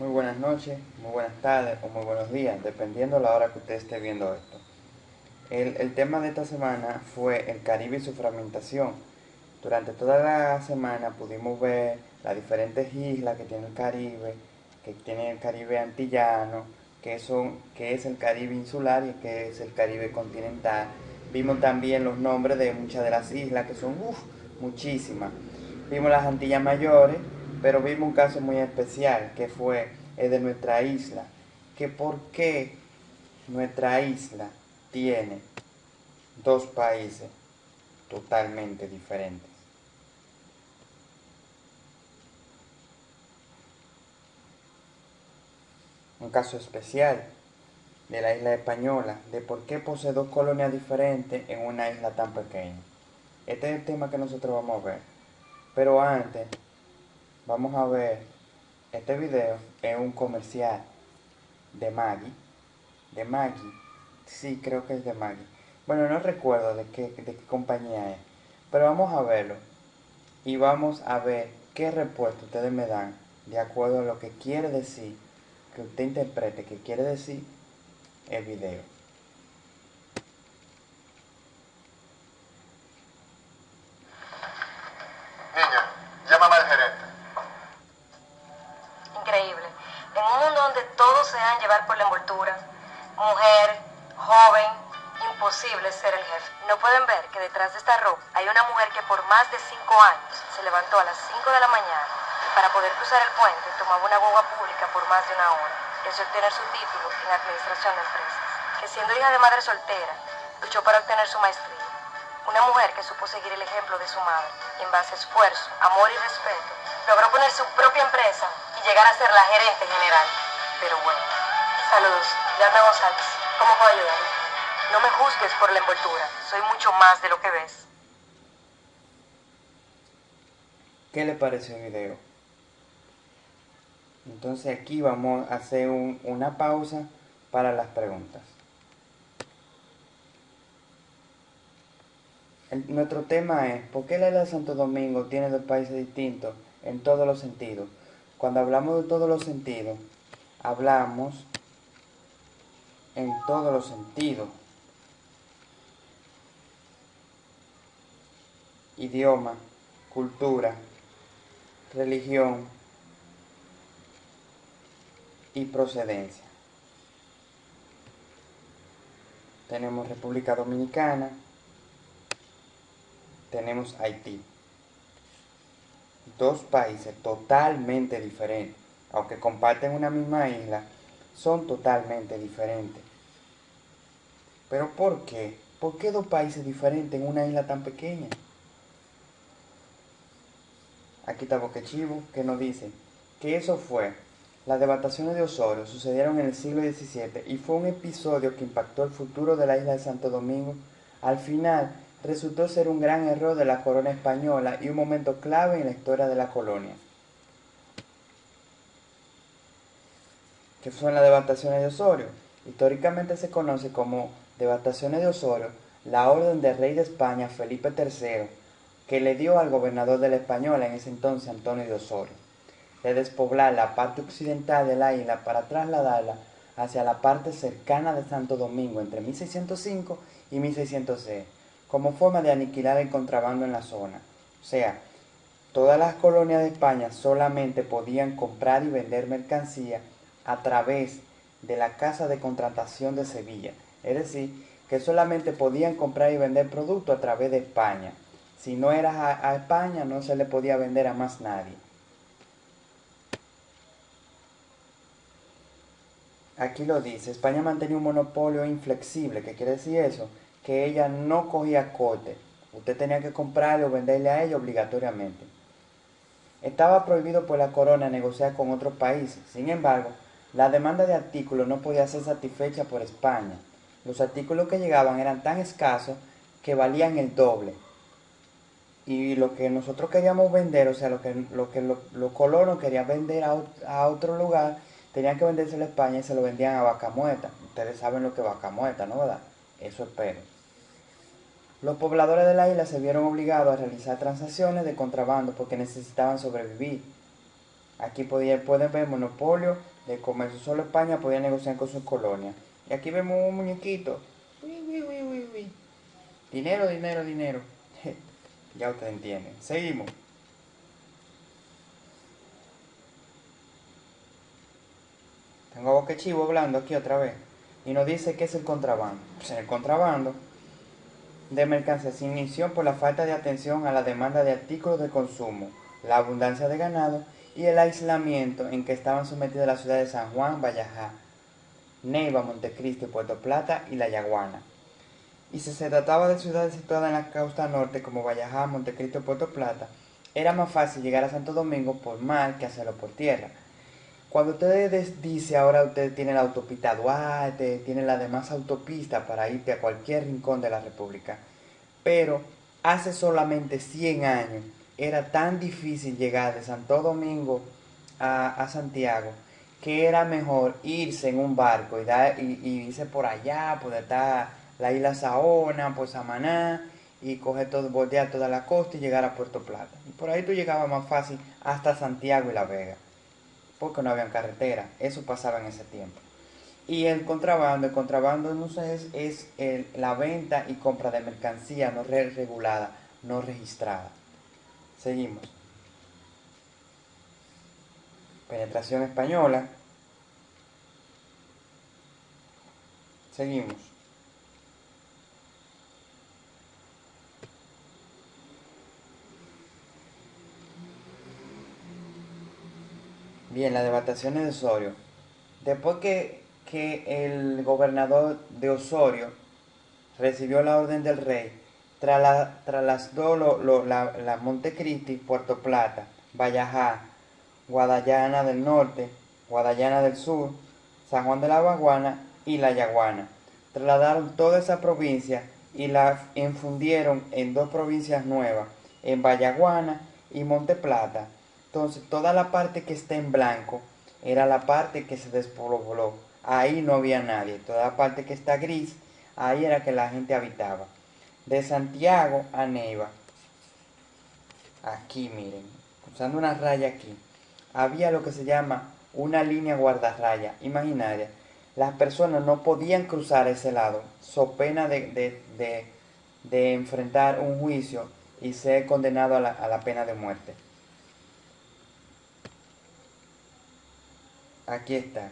Muy buenas noches, muy buenas tardes o muy buenos días, dependiendo la hora que usted esté viendo esto. El, el, tema de esta semana fue el Caribe y su fragmentación. Durante toda la semana pudimos ver las diferentes islas que tiene el Caribe, que tiene el Caribe antillano, que, son, que es el Caribe insular y que es el Caribe continental. Vimos también los nombres de muchas de las islas, que son uf, muchísimas. Vimos las Antillas Mayores, pero vimos un caso muy especial, que fue el de nuestra isla. Que por qué nuestra isla tiene dos países totalmente diferentes. Un caso especial de la isla española, de por qué posee dos colonias diferentes en una isla tan pequeña. Este es el tema que nosotros vamos a ver. Pero antes, vamos a ver, este video es un comercial de Maggie. De Maggie. Sí, creo que es de Maggie. Bueno, no recuerdo de qué, de qué compañía es. Pero vamos a verlo. Y vamos a ver qué respuesta ustedes me dan de acuerdo a lo que quiere decir, que usted interprete, que quiere decir el video. Pueden ver que detrás de esta ropa hay una mujer que por más de cinco años se levantó a las 5 de la mañana para poder cruzar el puente, tomaba una guagua pública por más de una hora y obtener su título en administración de empresas. Que siendo hija de madre soltera, luchó para obtener su maestría. Una mujer que supo seguir el ejemplo de su madre y en base a esfuerzo, amor y respeto, logró poner su propia empresa y llegar a ser la gerente general. Pero bueno, saludos, Yanda González. ¿Cómo puedo ayudarle? No me juzgues por la envoltura, soy mucho más de lo que ves. ¿Qué le pareció el video? Entonces aquí vamos a hacer un, una pausa para las preguntas. Nuestro tema es, ¿por qué la isla de Santo Domingo tiene dos países distintos en todos los sentidos? Cuando hablamos de todos los sentidos, hablamos en todos los sentidos. Idioma, cultura, religión y procedencia. Tenemos República Dominicana, tenemos Haití. Dos países totalmente diferentes, aunque comparten una misma isla, son totalmente diferentes. ¿Pero por qué? ¿Por qué dos países diferentes en una isla tan pequeña? Aquí está Boquechivo, que nos dice que eso fue, las devastaciones de Osorio sucedieron en el siglo XVII y fue un episodio que impactó el futuro de la isla de Santo Domingo. Al final, resultó ser un gran error de la corona española y un momento clave en la historia de la colonia. ¿Qué son las devastaciones de Osorio? Históricamente se conoce como devastaciones de Osorio la orden del rey de España Felipe III, que le dio al gobernador de la Española en ese entonces Antonio de Osorio, de despoblar la parte occidental de la isla para trasladarla hacia la parte cercana de Santo Domingo entre 1605 y 1606 como forma de aniquilar el contrabando en la zona. O sea, todas las colonias de España solamente podían comprar y vender mercancía a través de la Casa de Contratación de Sevilla. Es decir, que solamente podían comprar y vender productos a través de España. Si no eras a, a España, no se le podía vender a más nadie. Aquí lo dice, España mantenía un monopolio inflexible. ¿Qué quiere decir eso? que ella no cogía corte. Usted tenía que comprarle o venderle a ella obligatoriamente. Estaba prohibido por la corona negociar con otros países. Sin embargo, la demanda de artículos no podía ser satisfecha por España. Los artículos que llegaban eran tan escasos que valían el doble. Y lo que nosotros queríamos vender, o sea, lo que, lo que los colonos querían vender a, a, otro lugar, tenían que vendérselo a España y se lo vendían a vaca muerta. Ustedes saben lo que es vaca muerta, ¿no verdad? Eso espero. Los pobladores de la isla se vieron obligados a realizar transacciones de contrabando porque necesitaban sobrevivir. Aquí podía, pueden ver monopolio de comercio. Solo España podía negociar con sus colonias. Y aquí vemos un muñequito. Dinero, dinero, dinero. Ya ustedes entienden. Seguimos. Tengo boque chivo hablando aquí otra vez. Y nos dice que es el contrabando. Pues el contrabando de mercancías se inició por la falta de atención a la demanda de artículos de consumo, la abundancia de ganado y el aislamiento en que estaban sometidas las ciudades de San Juan, Vallajá, Neiva, Montecristi, Puerto Plata y La Yaguana. Y si se trataba de ciudades situadas en la costa norte como Vallajá, Montecristi o Puerto Plata, era más fácil llegar a Santo Domingo por mar que hacerlo por tierra. Cuando ustedes dice ahora usted tiene la autopista Duarte, tiene la demás autopista para irte a cualquier rincón de la República, pero hace solamente 100 años era tan difícil llegar de Santo Domingo a, Santiago que era mejor irse en un barco y, y, irse por allá, por estar la isla Saona, por Samaná, y coger todo, bordear toda la costa y llegar a Puerto Plata. Y por ahí tú llegabas más fácil hasta Santiago y La Vega, porque no había carretera, eso pasaba en ese tiempo. Y el contrabando, el contrabando no es, es la venta y compra de mercancía no regulada, no registrada. Seguimos. Penetración española. Seguimos. Bien, las devastaciones de Osorio. Después que, que el gobernador de Osorio recibió la orden del rey trasladó lo, la, la Montecristi, Puerto Plata, Vallajá, Guadalajara del Norte, Guadalajara del Sur, San Juan de la Baguana y La Yaguana. Trasladaron toda esa provincia y la infundieron en dos provincias nuevas, en Vallaguana y Monte Plata. Entonces, toda la parte que está en blanco era la parte que se despobló. Ahí no había nadie. Toda la parte que está gris, ahí era que la gente habitaba de Santiago a Neiva. Aquí, miren, usando una raya aquí, había lo que se llama una línea guardarraya imaginaria. Las personas no podían cruzar ese lado, so pena de, de, enfrentar un juicio y ser condenado a la, pena de muerte. Aquí está.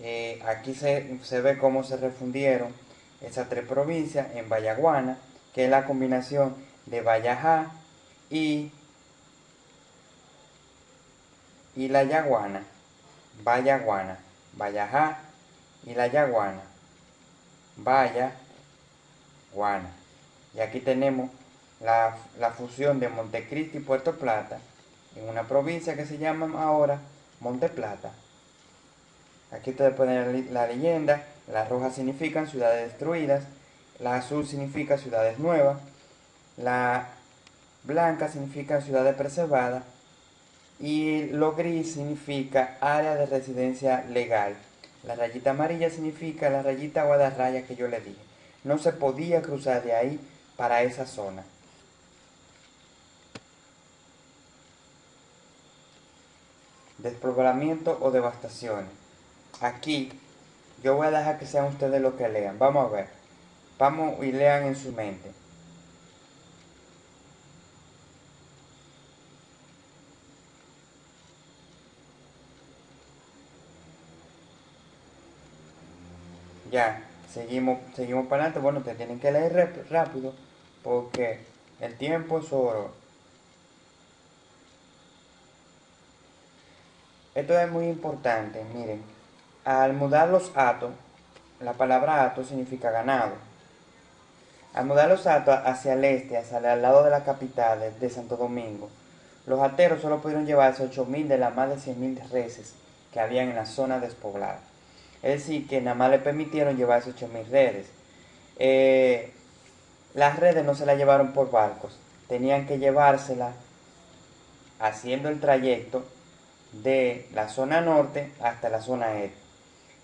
Eh, aquí se, se ve cómo se refundieron esas tres provincias en Vallaguana, que es la combinación de Vallajá y, y la Yaguana, Vallaguana, Vallajá y la Yaguana, Vallaguana. Y aquí tenemos la, la fusión de Montecristi y Puerto Plata en una provincia que se llama ahora Monte Plata. Aquí ustedes pueden ver la leyenda, las rojas significan ciudades destruidas, la azul significa ciudades nuevas, la blanca significa ciudades preservadas y lo gris significa área de residencia legal. La rayita amarilla significa la rayita guadarraya que yo le dije. No se podía cruzar de ahí para esa zona. Despoblamiento o devastaciones. Aquí yo voy a dejar que sean ustedes los que lean. Vamos a ver. Vamos y lean en su mente. Ya, seguimos, seguimos para adelante. Bueno, te tienen que leer rápido porque el tiempo es oro. Esto es muy importante, miren. Al mudar los atos, la palabra ato significa ganado. Al mudar los atos hacia el este, hacia el lado de la capital de Santo Domingo, los ateros solo pudieron llevarse 8.000 de las más de 100.000 reses que habían en la zona despoblada. Es decir, que nada más le permitieron llevarse 8.000 redes. Eh, las redes no se las llevaron por barcos, tenían que llevárselas haciendo el trayecto de la zona norte hasta la zona este.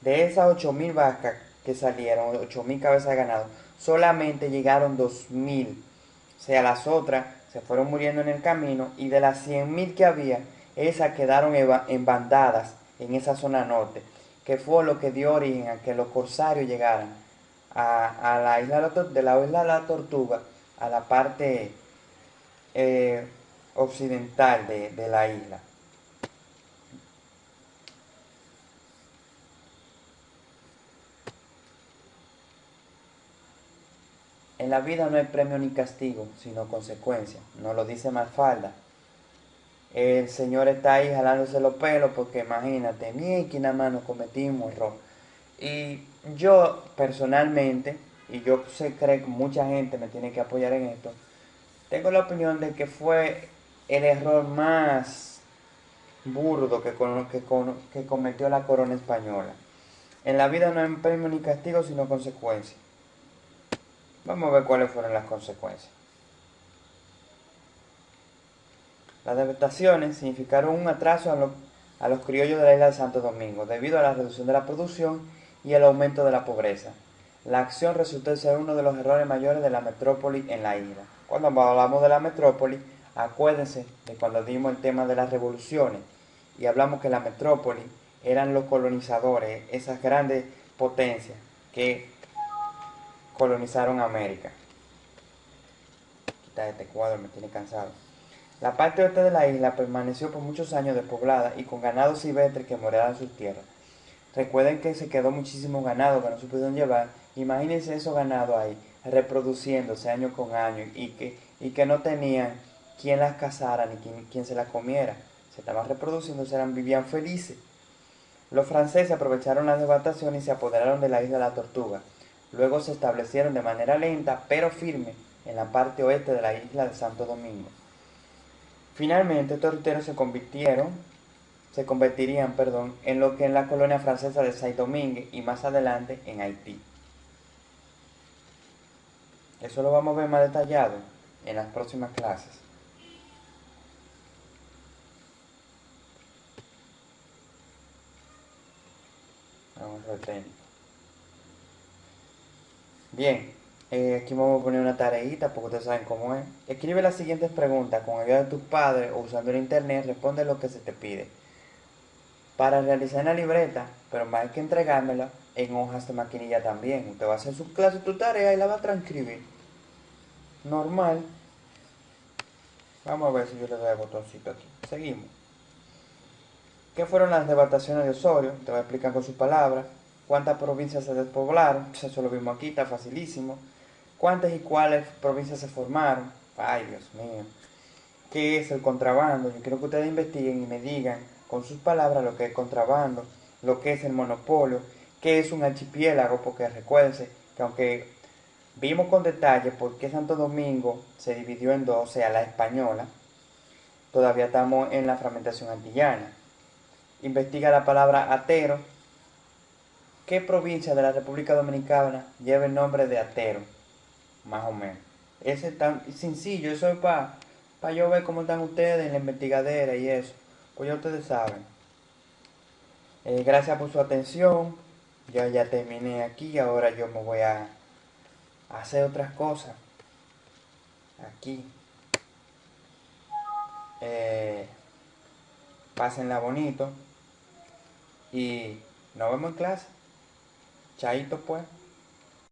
De esas 8.000 vacas que salieron, 8.000 cabezas de ganado, solamente llegaron 2.000. O sea, las otras se fueron muriendo en el camino y de las 100.000 que había, esas quedaron en bandadas en esa zona norte, que fue lo que dio origen a que los corsarios llegaran a, la isla de la isla de la Tortuga, a la parte eh, occidental de la isla. En la vida no hay premio ni castigo, sino consecuencia. Nos lo dice Mafalda. El Señor está ahí jalándose los pelos porque imagínate, ni que nada más nos cometimos error. Y yo personalmente, y yo sé creo que mucha gente me tiene que apoyar en esto, tengo la opinión de que fue el error más burdo que, que, que cometió la corona española. En la vida no hay premio ni castigo, sino consecuencia. Vamos a ver cuáles fueron las consecuencias. Las devastaciones significaron un atraso a, los criollos de la isla de Santo Domingo debido a la reducción de la producción y el aumento de la pobreza. La acción resultó ser uno de los errores mayores de la metrópoli en la isla. Cuando hablamos de la metrópoli, acuérdense de cuando dimos el tema de las revoluciones y hablamos que la metrópoli eran los colonizadores, esas grandes potencias que colonizaron América. Quita este cuadro, me tiene cansado. La parte oeste de la isla permaneció por muchos años despoblada y con ganado silvestre que moraba en sus tierras. Recuerden que se quedó muchísimo ganado que no se pudieron llevar. Imagínense esos ganados ahí, reproduciéndose año con año y que, y que no tenían quien las cazara ni quien, se las comiera. Se estaban reproduciendo, eran, vivían felices. Los franceses aprovecharon la devastación y se apoderaron de la isla de la Tortuga. Luego se establecieron de manera lenta pero firme en la parte oeste de la isla de Santo Domingo. Finalmente estos ruteros se convirtieron, se convertirían, perdón, en lo que en la colonia francesa de Saint-Domingue y más adelante en Haití. Eso lo vamos a ver más detallado en las próximas clases. Vamos a ver Bien, eh, aquí vamos a poner una tareita porque ustedes saben cómo es. Escribe las siguientes preguntas con ayuda de tus padres o usando el internet, responde lo que se te pide. Para realizar la libreta, pero más que entregármela en hojas de maquinilla también. Usted va a hacer su clase, tu tarea y la va a transcribir. Normal. Vamos a ver si yo le doy el botoncito aquí. Seguimos. ¿Qué fueron las devastaciones de Osorio? Te voy a explicar con sus palabras cuántas provincias se despoblaron, eso lo vimos aquí, está facilísimo. ¿Cuántas y cuáles provincias se formaron? Ay, Dios mío. ¿Qué es el contrabando? Yo quiero que ustedes investiguen y me digan con sus palabras lo que es contrabando, lo que es el monopolio, qué es un archipiélago, porque recuérdense que aunque vimos con detalle por qué Santo Domingo se dividió en dos, o sea, la española, todavía estamos en la fragmentación antillana. Investiga la palabra atero, ¿Qué provincia de la República Dominicana lleva el nombre de Atero? Más o menos. Ese es tan sencillo, eso es para pa yo ver cómo están ustedes en la investigadera y eso. Pues ya ustedes saben. Eh, gracias por su atención. Yo ya terminé aquí, ahora yo me voy a hacer otras cosas. Aquí. Eh, pásenla bonito. Y nos vemos en clase. Chaito pues.